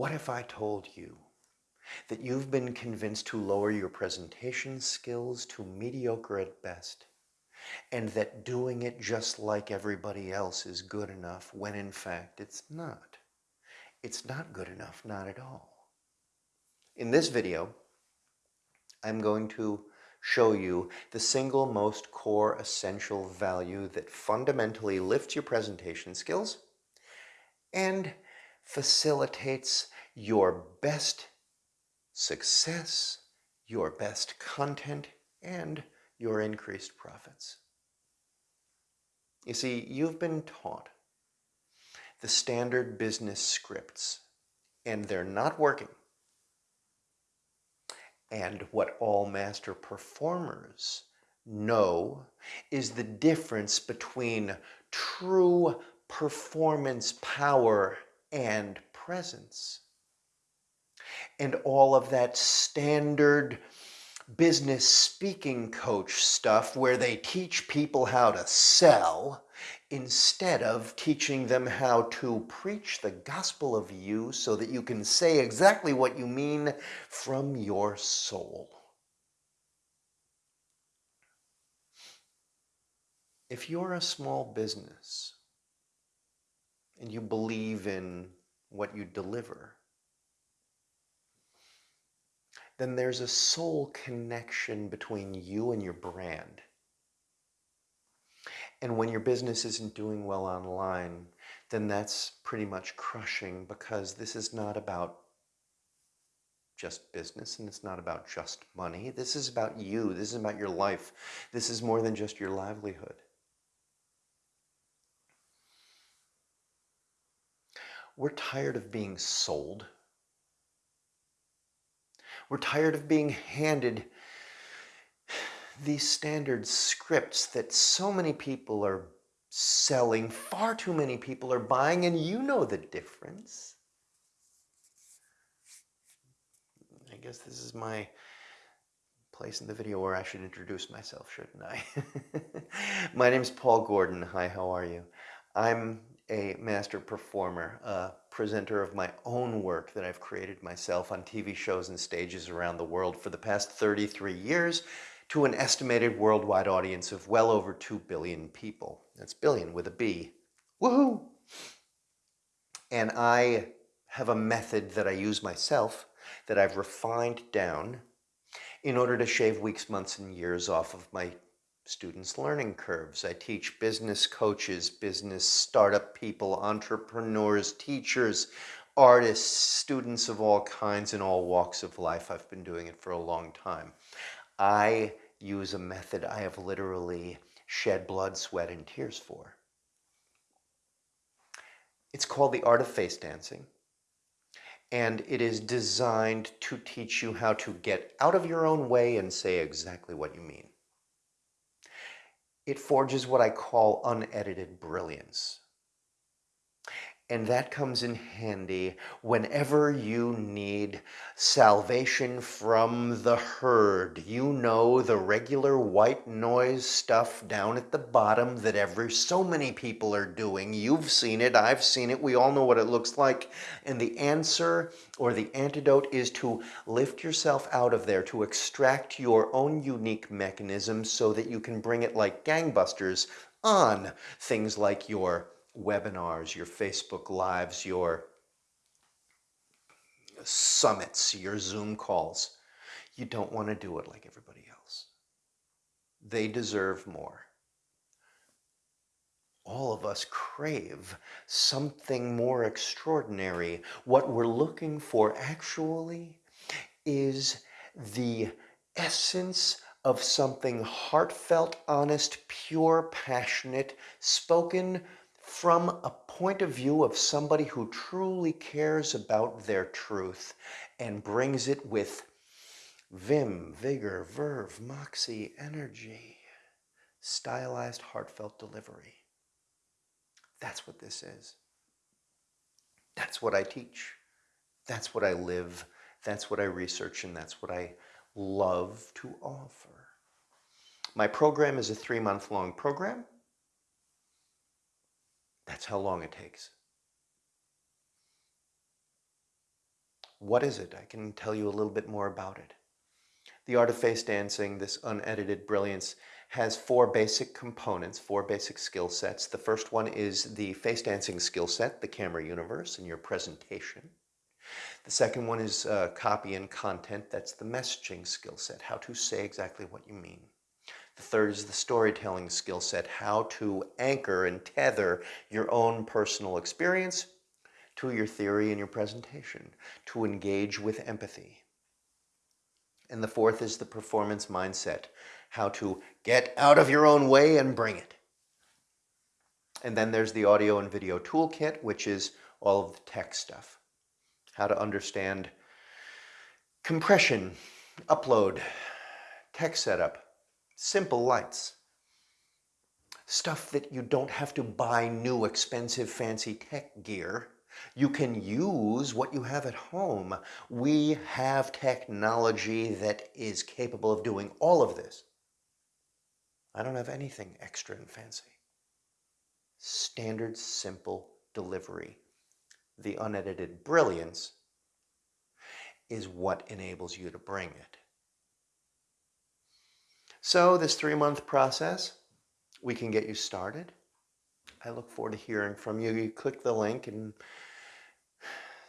What if I told you that you've been convinced to lower your presentation skills to mediocre at best, and that doing it just like everybody else is good enough when in fact it's not. It's not good enough, not at all. In this video, I'm going to show you the single most core essential value that fundamentally lifts your presentation skills and facilitates your best success, your best content, and your increased profits. You see, you've been taught the standard business scripts, and they're not working. And what all master performers know is the difference between true performance power and presence and all of that standard business speaking coach stuff where they teach people how to sell instead of teaching them how to preach the gospel of you so that you can say exactly what you mean from your soul. If you're a small business and you believe in what you deliver, then there's a soul connection between you and your brand. And when your business isn't doing well online, then that's pretty much crushing because this is not about just business and it's not about just money. This is about you. This is about your life. This is more than just your livelihood. We're tired of being sold we're tired of being handed these standard scripts that so many people are selling, far too many people are buying, and you know the difference. I guess this is my place in the video where I should introduce myself, shouldn't I? my name is Paul Gordon. Hi, how are you? I'm a master performer, a presenter of my own work that I've created myself on TV shows and stages around the world for the past 33 years to an estimated worldwide audience of well over 2 billion people. That's billion with a B. Woohoo! And I have a method that I use myself that I've refined down in order to shave weeks, months, and years off of my students' learning curves. I teach business coaches, business startup people, entrepreneurs, teachers, artists, students of all kinds in all walks of life. I've been doing it for a long time. I use a method I have literally shed blood, sweat, and tears for. It's called the art of face dancing. And it is designed to teach you how to get out of your own way and say exactly what you mean it forges what I call unedited brilliance. And that comes in handy whenever you need salvation from the herd. You know the regular white noise stuff down at the bottom that every so many people are doing. You've seen it, I've seen it, we all know what it looks like. And the answer or the antidote is to lift yourself out of there, to extract your own unique mechanism so that you can bring it like gangbusters on things like your webinars, your Facebook Lives, your summits, your Zoom calls. You don't want to do it like everybody else. They deserve more. All of us crave something more extraordinary. What we're looking for actually is the essence of something heartfelt, honest, pure, passionate, spoken from a point of view of somebody who truly cares about their truth and brings it with vim, vigor, verve, moxie, energy, stylized, heartfelt delivery. That's what this is. That's what I teach. That's what I live. That's what I research, and that's what I love to offer. My program is a three-month long program. That's how long it takes. What is it? I can tell you a little bit more about it. The Art of Face Dancing, this unedited brilliance, has four basic components, four basic skill sets. The first one is the face dancing skill set, the camera universe, and your presentation. The second one is uh, copy and content. That's the messaging skill set, how to say exactly what you mean. The third is the storytelling skill set, how to anchor and tether your own personal experience to your theory and your presentation, to engage with empathy. And the fourth is the performance mindset, how to get out of your own way and bring it. And then there's the audio and video toolkit, which is all of the tech stuff. How to understand compression, upload, tech setup, simple lights, stuff that you don't have to buy new expensive fancy tech gear you can use what you have at home. We have technology that is capable of doing all of this. I don't have anything extra and fancy. Standard, simple delivery. The unedited brilliance is what enables you to bring it. So this three-month process, we can get you started. I look forward to hearing from you. You click the link and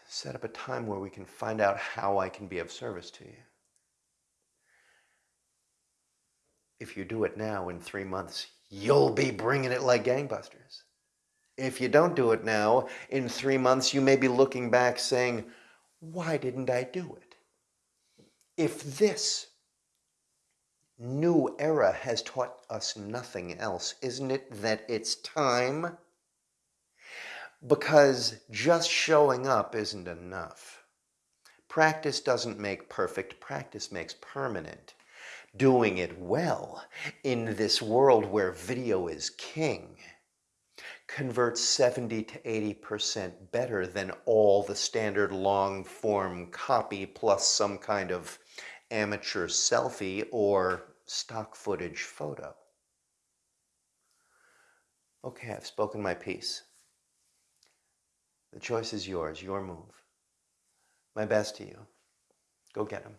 set up a time where we can find out how I can be of service to you. If you do it now in three months, you'll be bringing it like gangbusters. If you don't do it now, in three months, you may be looking back saying, why didn't I do it? If this new era has taught us nothing else, isn't it that it's time? Because just showing up isn't enough. Practice doesn't make perfect, practice makes permanent. Doing it well in this world where video is king converts 70 to 80% better than all the standard long form copy plus some kind of amateur selfie or stock footage photo. Okay, I've spoken my piece. The choice is yours, your move. My best to you. Go get them.